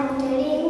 en teoría